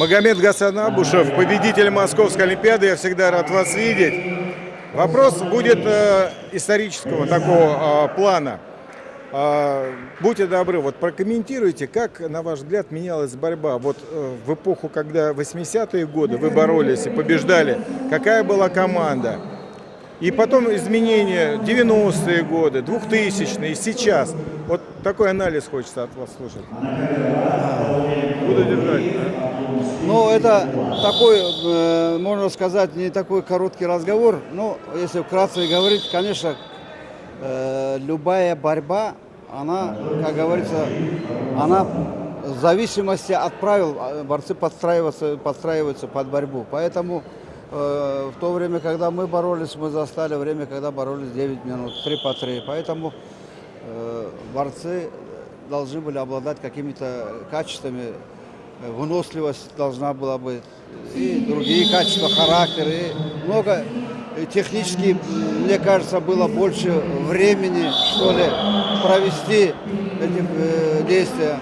Магомед Гасан Абушев, победитель Московской Олимпиады. Я всегда рад вас видеть. Вопрос будет э, исторического такого э, плана. Э, будьте добры, вот прокомментируйте, как, на ваш взгляд, менялась борьба. Вот э, в эпоху, когда 80-е годы вы боролись и побеждали, какая была команда? И потом изменения 90-е годы, 2000-е, сейчас. Вот такой анализ хочется от вас слушать. Буду держать. Ну, это такой, э, можно сказать, не такой короткий разговор. Ну, если вкратце говорить, конечно, э, любая борьба, она, как говорится, она в зависимости от правил э, борцы подстраиваются, подстраиваются под борьбу. Поэтому в то время, когда мы боролись, мы застали время, когда боролись 9 минут, 3 по 3. Поэтому борцы должны были обладать какими-то качествами выносливость должна была быть, и другие качества, характер, и много технически, мне кажется, было больше времени, что ли, провести эти э, действия.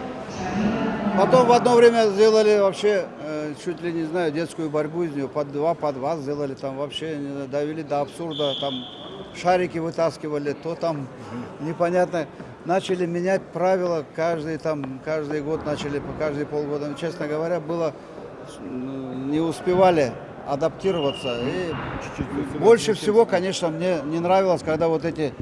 Потом в одно время сделали вообще, э, чуть ли не знаю, детскую борьбу из нее, под два, под два сделали, там вообще довели до абсурда, там шарики вытаскивали, то там непонятно начали менять правила каждый, там, каждый год, начали по каждые полгода. Честно говоря, было, не успевали адаптироваться. И больше всего, конечно, мне не нравилось, когда вот эти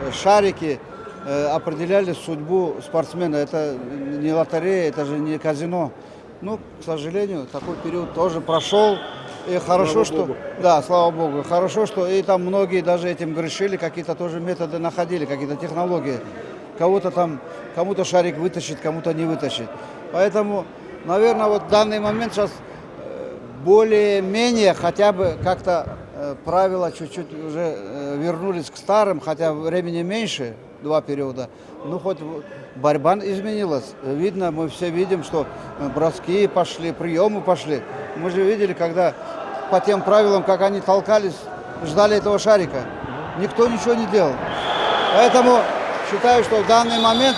э, шарики э, определяли судьбу спортсмена. Это не лотерея, это же не казино. Ну, к сожалению, такой период тоже прошел. И хорошо, слава что... Богу. Да, слава Богу. Хорошо, что и там многие даже этим грешили, какие-то тоже методы находили, какие-то технологии кого-то там, кому-то шарик вытащит, кому-то не вытащит. Поэтому, наверное, вот в данный момент сейчас э, более-менее хотя бы как-то э, правила чуть-чуть уже э, вернулись к старым, хотя времени меньше, два периода. Ну, хоть борьба изменилась. Видно, мы все видим, что броски пошли, приемы пошли. Мы же видели, когда по тем правилам, как они толкались, ждали этого шарика. Никто ничего не делал. Поэтому считаю, что в данный момент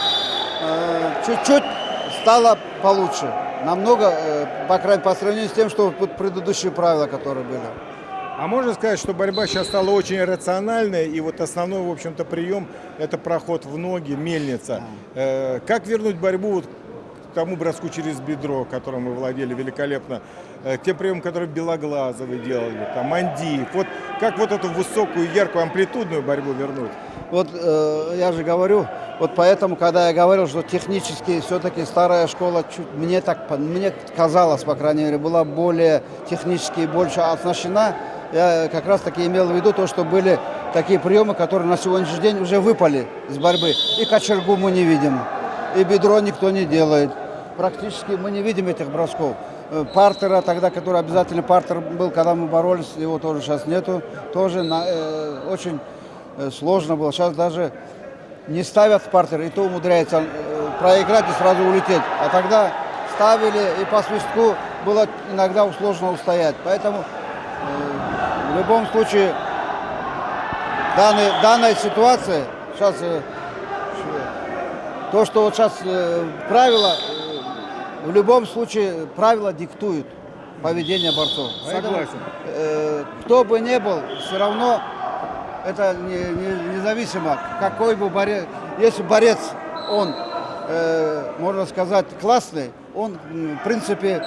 э, чуть-чуть э, стало получше. Намного, э, по крайней по сравнению с тем, что предыдущие правила, которые были. А можно сказать, что борьба сейчас стала очень рациональной, и вот основной, в общем-то, прием – это проход в ноги, мельница. Э, как вернуть борьбу вот к тому броску через бедро, которым мы владели великолепно, э, к тем приемам, которые Белоглазовы делали, там, Андиев. Вот как вот эту высокую, яркую, амплитудную борьбу вернуть? Вот э, я же говорю, вот поэтому, когда я говорил, что технически все-таки старая школа, чуть, мне так мне казалось, по крайней мере, была более технически больше оснащена, я как раз таки имел в виду то, что были такие приемы, которые на сегодняшний день уже выпали из борьбы. И кочергу мы не видим, и бедро никто не делает. Практически мы не видим этих бросков. Э, партера тогда, который обязательно партер был, когда мы боролись, его тоже сейчас нету. Тоже на, э, очень Э, сложно было. Сейчас даже не ставят партер, и то умудряется э, проиграть и сразу улететь. А тогда ставили, и по свистку было иногда сложно устоять. Поэтому в любом случае данной, данная ситуация, сейчас то, что вот сейчас правила, в любом случае правила диктуют поведение борцов. Согласен. Поэтому, кто бы ни был, все равно это не, не, независимо, какой бы борец, если борец, он, э, можно сказать, классный, он, в принципе,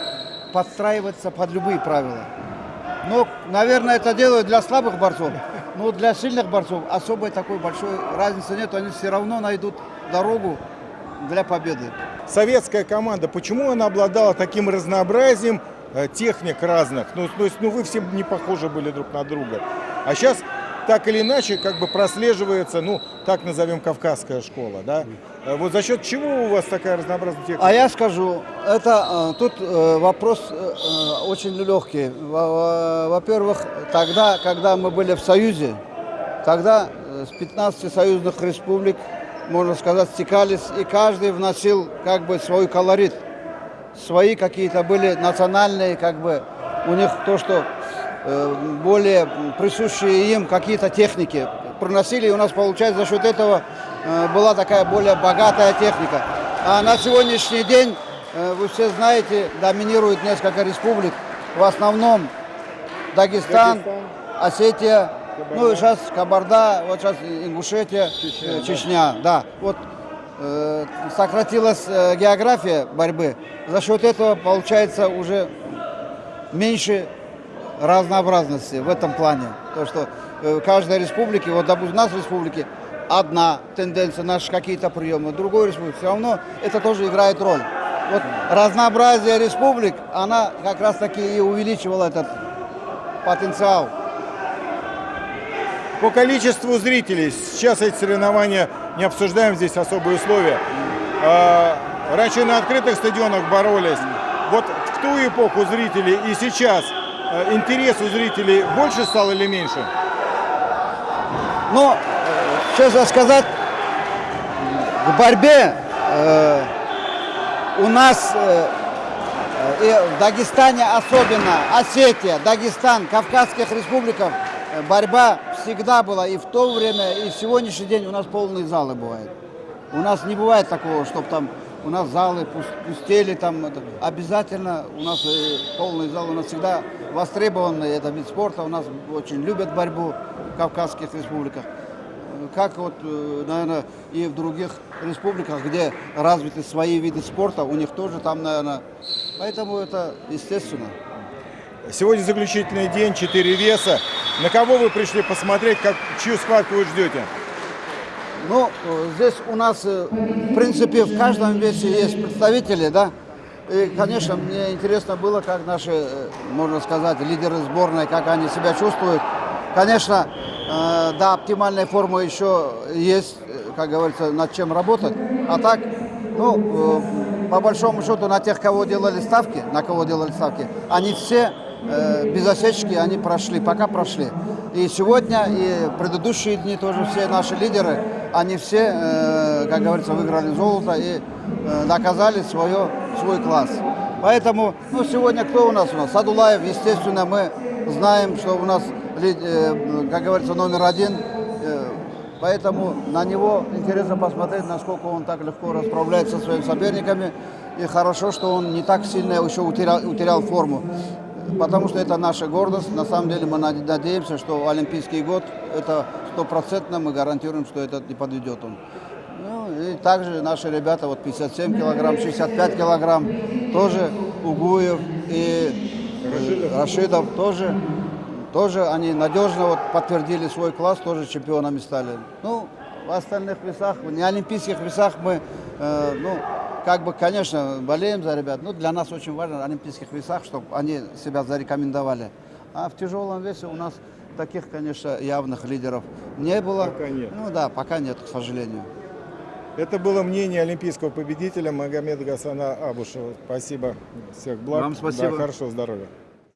подстраивается под любые правила. Но, наверное, это делают для слабых борцов, но для сильных борцов особой такой большой разницы нет, они все равно найдут дорогу для победы. Советская команда, почему она обладала таким разнообразием э, техник разных? Ну, то есть, ну вы все не похожи были друг на друга. А сейчас так или иначе как бы прослеживается, ну, так назовем, кавказская школа, да? Э, вот за счет чего у вас такая разнообразная техника? А я скажу, это э, тут э, вопрос очень легкий. Во-первых, тогда, когда мы были в Союзе, тогда с 15 союзных республик, можно сказать, стекались, и каждый вносил как бы свой колорит. Свои какие-то были национальные, как бы, у них то, что более присущие им какие-то техники проносили, и у нас, получается, за счет этого э, была такая более богатая техника. А на сегодняшний день э, вы все знаете, доминирует несколько республик. В основном Дагестан, Дагестан. Осетия, Кабарда. ну и сейчас Кабарда, вот сейчас Ингушетия, Чечня, э, да. Чечня, да. Вот э, сократилась э, география борьбы. За счет этого получается уже меньше разнообразности в этом плане. То, что э, в каждой республике, вот, у нас в республике одна тенденция, наши какие-то приемы, другой республике все равно это тоже играет роль. Вот разнообразие республик, она как раз таки и увеличивала этот потенциал. По количеству зрителей, сейчас эти соревнования не обсуждаем, здесь особые условия. А, Раньше на открытых стадионах боролись. Вот в ту эпоху зрителей и сейчас интерес у зрителей больше стал или меньше? Но, э, честно сказать, в борьбе э, у нас э, э, в Дагестане особенно, Осетия, Дагестан, Кавказских республиках, э, борьба всегда была и в то время, и в сегодняшний день у нас полные залы бывают. У нас не бывает такого, чтобы там у нас залы пус- пустели, там обязательно у нас э, полный зал, у нас всегда востребованный это вид спорта, у нас очень любят борьбу в Кавказских республиках. Э, Как вот, наверное, и в других республиках, где развиты свои виды спорта, у них тоже там, наверное, поэтому это естественно. Сегодня заключительный день, 4 веса. На кого вы пришли посмотреть, как, чью схватку вы ждете? Ну, э, здесь у нас, э, в принципе, в каждом весе есть представители, да. И, конечно, мне интересно было, как наши, э, можно сказать, лидеры сборной, как они себя чувствуют. Конечно, до оптимальной формы еще есть, как говорится, над чем работать. А так, ну, по большому счету, на тех, кого делали ставки, на кого делали ставки, они все без осечки, они прошли, пока прошли. И сегодня, и предыдущие дни тоже все наши лидеры, они все, э, как говорится, выиграли золото и э, доказали свое, свой класс. Поэтому, ну, сегодня кто у нас? У нас Садулаев, естественно, мы знаем, что у нас, э, как говорится, номер один. Поэтому на него интересно посмотреть, насколько он так легко расправляется со своими соперниками. И хорошо, что он не так сильно еще утерял, утерял форму. Потому что это наша гордость. На самом деле мы над- надеемся, что Олимпийский год, это стопроцентно мы гарантируем, что этот не подведет он. Ну, и также наши ребята, вот 57 килограмм, 65 килограмм, тоже Угуев и э, Рашидов тоже, тоже они надежно вот подтвердили свой класс, тоже чемпионами стали. Ну, в остальных весах, не олимпийских весах мы, э, ну, как бы, конечно, болеем за ребят, но для нас очень важно в олимпийских весах, чтобы они себя зарекомендовали. А в тяжелом весе у нас таких, конечно, явных лидеров не было. Пока нет. Ну да, пока нет, к сожалению. Это было мнение олимпийского победителя Магомеда Гасана Абушева. Спасибо. Всех благ. Вам спасибо. Да, хорошего здоровья.